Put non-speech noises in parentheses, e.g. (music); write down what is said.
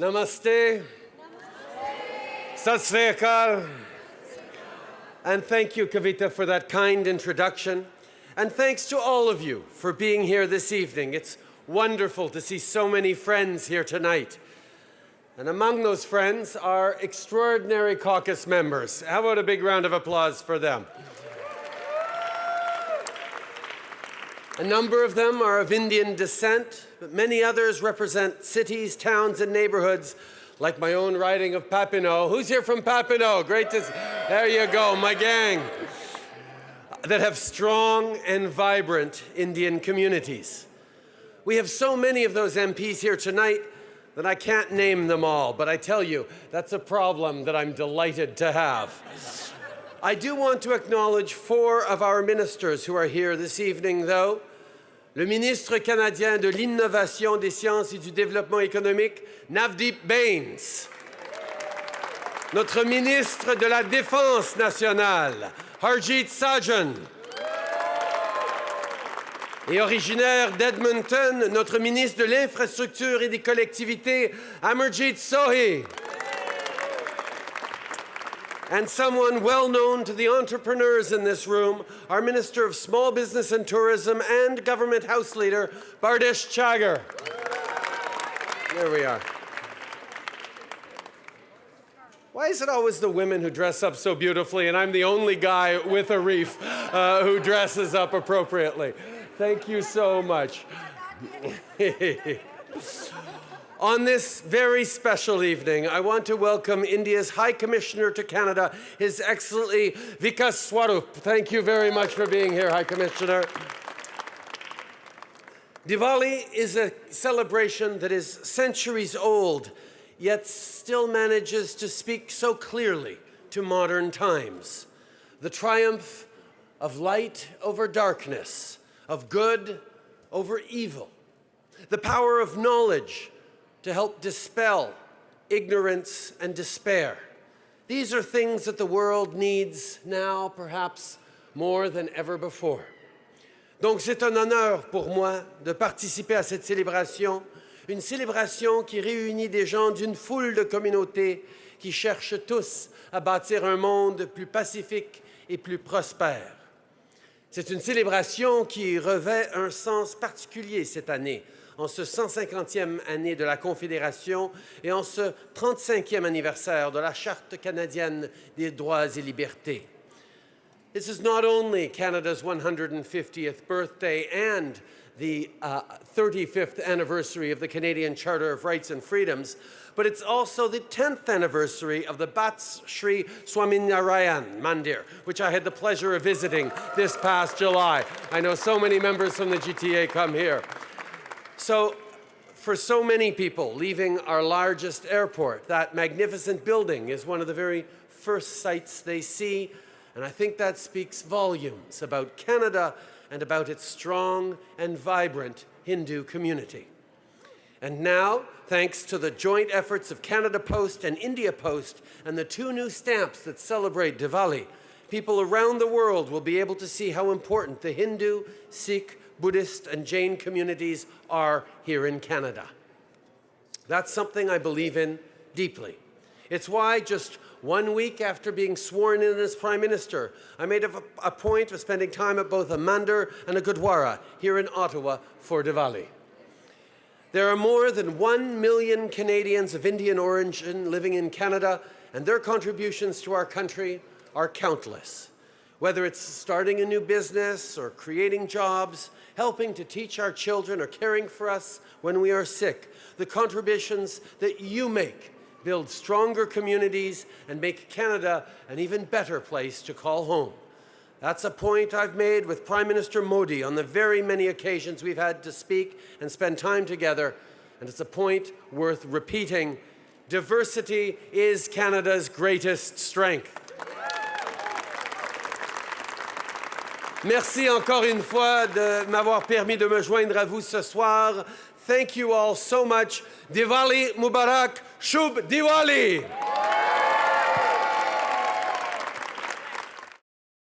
Namaste. Sat Sri And thank you, Kavita, for that kind introduction. And thanks to all of you for being here this evening. It's wonderful to see so many friends here tonight. And among those friends are extraordinary caucus members. How about a big round of applause for them? A number of them are of Indian descent, but many others represent cities, towns, and neighborhoods like my own riding of Papineau. Who's here from Papineau? Great to see. There you go, my gang. That have strong and vibrant Indian communities. We have so many of those MPs here tonight that I can't name them all, but I tell you, that's a problem that I'm delighted to have. I do want to acknowledge four of our ministers who are here this evening, though. Le ministre canadien de l'Innovation, des Sciences et du Développement économique, Navdeep Bains. Notre ministre de la Défense nationale, Harjit Sajan. Et originaire d'Edmonton, notre ministre de l'Infrastructure et des collectivités, Amarjit Sohi. And someone well known to the entrepreneurs in this room, our Minister of Small Business and Tourism and Government House Leader, Bardish Chagger. There we are. Why is it always the women who dress up so beautifully and I'm the only guy with a reef uh, who dresses up appropriately? Thank you so much. (laughs) On this very special evening, I want to welcome India's High Commissioner to Canada, His Excellency Vikas Swarup. Thank you very much for being here, High Commissioner. Diwali is a celebration that is centuries old, yet still manages to speak so clearly to modern times. The triumph of light over darkness, of good over evil, the power of knowledge to help dispel ignorance and despair. These are things that the world needs now, perhaps more than ever before. Donc c'est un honneur pour moi de participer à cette célébration, une célébration qui réunit des gens d'une foule de communautés qui cherchent tous à bâtir un monde plus pacifique et plus prospère. C'est une célébration qui revêt un sens particulier cette année, en ce 150e année de la Confédération et en ce 35e anniversaire de la Charte canadienne des droits et libertés. This is not only Canada's 150th birthday and the uh, 35th anniversary of the Canadian Charter of Rights and Freedoms, but it's also the 10th anniversary of the BAPS Sri Swaminarayan Mandir, which I had the pleasure of visiting this past July. I know so many members from the GTA come here. So for so many people leaving our largest airport, that magnificent building is one of the very first sights they see, and I think that speaks volumes about Canada and about its strong and vibrant Hindu community. And now, thanks to the joint efforts of Canada Post and India Post and the two new stamps that celebrate Diwali, people around the world will be able to see how important the Hindu, Sikh, Buddhist and Jain communities are here in Canada. That's something I believe in deeply. It's why just one week after being sworn in as Prime Minister, I made a, a point of spending time at both a Mandir and a Gurdwara here in Ottawa for Diwali. There are more than one million Canadians of Indian origin living in Canada, and their contributions to our country are countless. Whether it's starting a new business or creating jobs, helping to teach our children or caring for us when we are sick, the contributions that you make build stronger communities and make Canada an even better place to call home. That's a point I've made with Prime Minister Modi on the very many occasions we've had to speak and spend time together, and it's a point worth repeating. Diversity is Canada's greatest strength. Merci encore une fois de m'avoir permis de me joindre à vous ce soir. Thank you all so much. Diwali Mubarak. Shub Diwali.